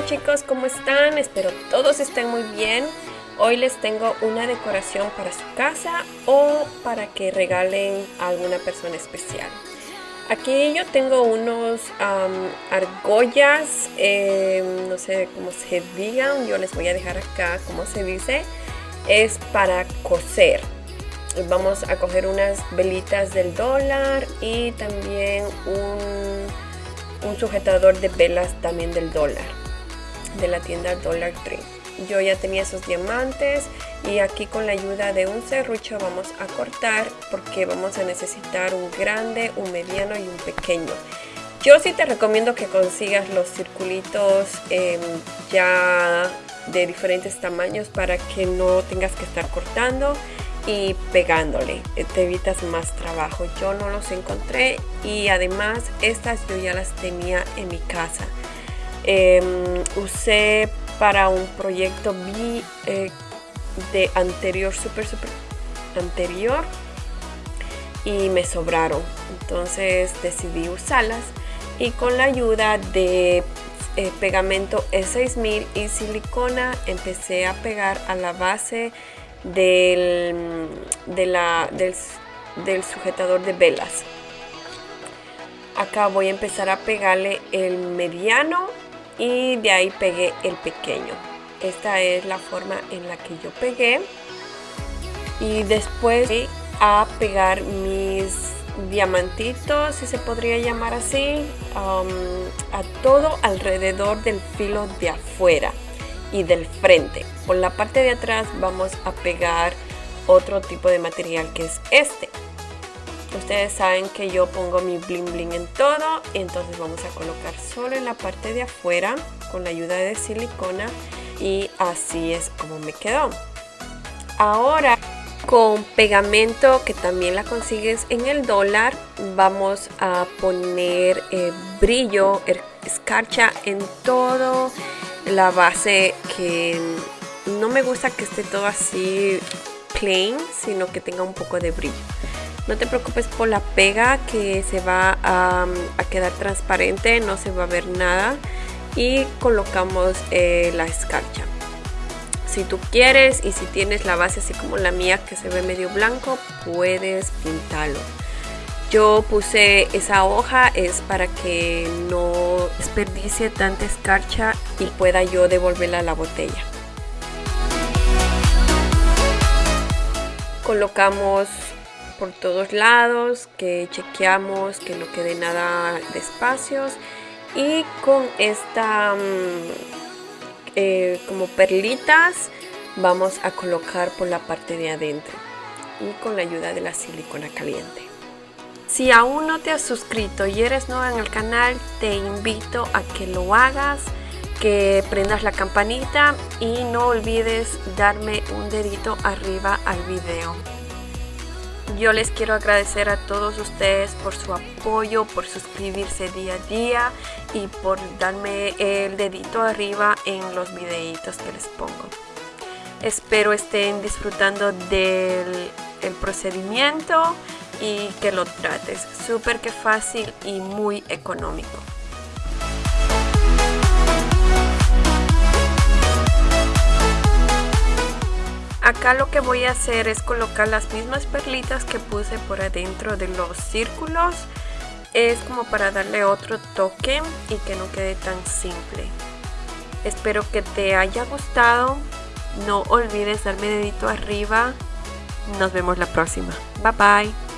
chicos, ¿cómo están? Espero todos estén muy bien. Hoy les tengo una decoración para su casa o para que regalen a alguna persona especial. Aquí yo tengo unos argollas, em, no sé cómo se digan, yo les voy a dejar acá cómo se dice. Es para coser. Vamos a coger unas velitas del dólar y también un, un sujetador de velas también del dólar de la tienda Dollar Tree. Yo ya tenía esos diamantes y aquí con la ayuda de un serrucho vamos a cortar porque vamos a necesitar un grande, un mediano y un pequeño. Yo sí te recomiendo que consigas los circulitos em, ya de diferentes tamaños para que no tengas que estar cortando y pegándole eh, te evitas más trabajo yo no los encontré y además estas yo ya las tenía en mi casa Em, usé para un proyecto eh, de anterior, super, super anterior y me sobraron. Entonces decidí usarlas y con la ayuda de eh, pegamento E6000 y silicona empecé a pegar a la base del, del, del sujetador de velas. Acá voy a empezar a pegarle el mediano y de ahí pegué el pequeño. Esta es la forma en la que yo pegué. Y después a pegar mis diamantitos si se podría llamar así um, a todo alrededor del filo de afuera y del frente. Por la parte de atrás vamos a pegar otro tipo de material que es este Ustedes saben que yo pongo mi bling bling en todo, entonces vamos a colocar solo en la parte de afuera con la ayuda de silicona y así es como me quedó. Ahora con pegamento que también la consigues en el dólar vamos a poner eh, brillo, er, escarcha en todo la base que no me gusta que esté todo así plain sino que tenga un poco de brillo no te preocupes por la pega que se va a, quedar transparente, no se va a ver nada. Y colocamos eh, la escarcha. Si tú quieres y si tienes la base así como la mía que se ve medio blanco, puedes pintarlo. Yo puse esa hoja es para que no desperdicie tanta escarcha y pueda yo devolverla a la botella. Colocamos por todos lados, que chequeamos que no quede nada de espacios y con esta mm, eh, como perlitas vamos a colocar por la parte de adentro y con la ayuda de la silicona caliente. Si aún no te has suscrito y eres nueva en el canal, te invito a que lo hagas, que prendas la campanita y no olvides darme un dedito arriba al video. Yo les quiero agradecer a todos ustedes por su apoyo, por suscribirse día a día y por darme el dedito arriba en los videitos que les pongo. Espero estén disfrutando del procedimiento y que lo trates. Súper que fácil y muy económico. Acá lo que voy a hacer es colocar las mismas perlitas que puse por adentro de los círculos. Es como para darle otro toque y que no quede tan simple. Espero que te haya gustado. No olvides darme dedito arriba. Nos vemos la próxima. Bye bye.